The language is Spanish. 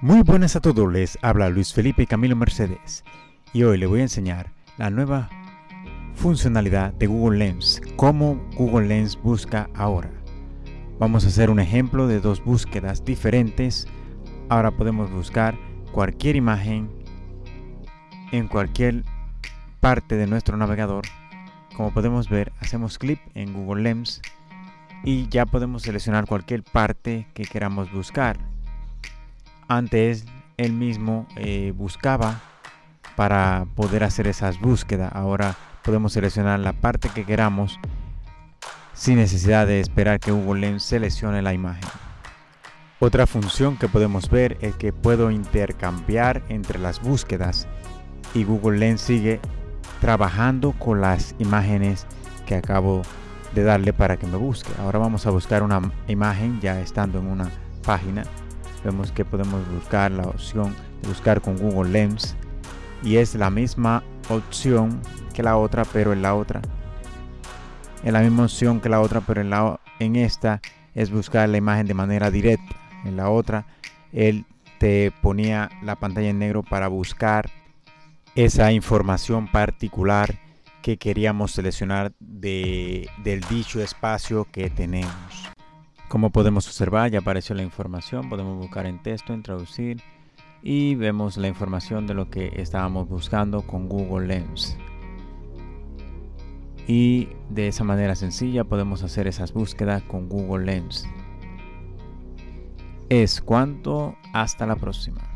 Muy buenas a todos, les habla Luis Felipe Camilo Mercedes y hoy le voy a enseñar la nueva funcionalidad de Google Lens, cómo Google Lens busca ahora. Vamos a hacer un ejemplo de dos búsquedas diferentes. Ahora podemos buscar cualquier imagen en cualquier parte de nuestro navegador. Como podemos ver, hacemos clic en Google Lens y ya podemos seleccionar cualquier parte que queramos buscar antes él mismo eh, buscaba para poder hacer esas búsquedas. Ahora podemos seleccionar la parte que queramos sin necesidad de esperar que Google Lens seleccione la imagen. Otra función que podemos ver es que puedo intercambiar entre las búsquedas y Google Lens sigue trabajando con las imágenes que acabo de darle para que me busque. Ahora vamos a buscar una imagen ya estando en una página vemos que podemos buscar la opción de buscar con Google Lens y es la misma opción que la otra pero en la otra. Es la misma opción que la otra pero en, la, en esta es buscar la imagen de manera directa. En la otra él te ponía la pantalla en negro para buscar esa información particular que queríamos seleccionar de, del dicho espacio que tenemos como podemos observar ya apareció la información, podemos buscar en texto, en traducir y vemos la información de lo que estábamos buscando con Google Lens. Y de esa manera sencilla podemos hacer esas búsquedas con Google Lens. Es cuanto, hasta la próxima.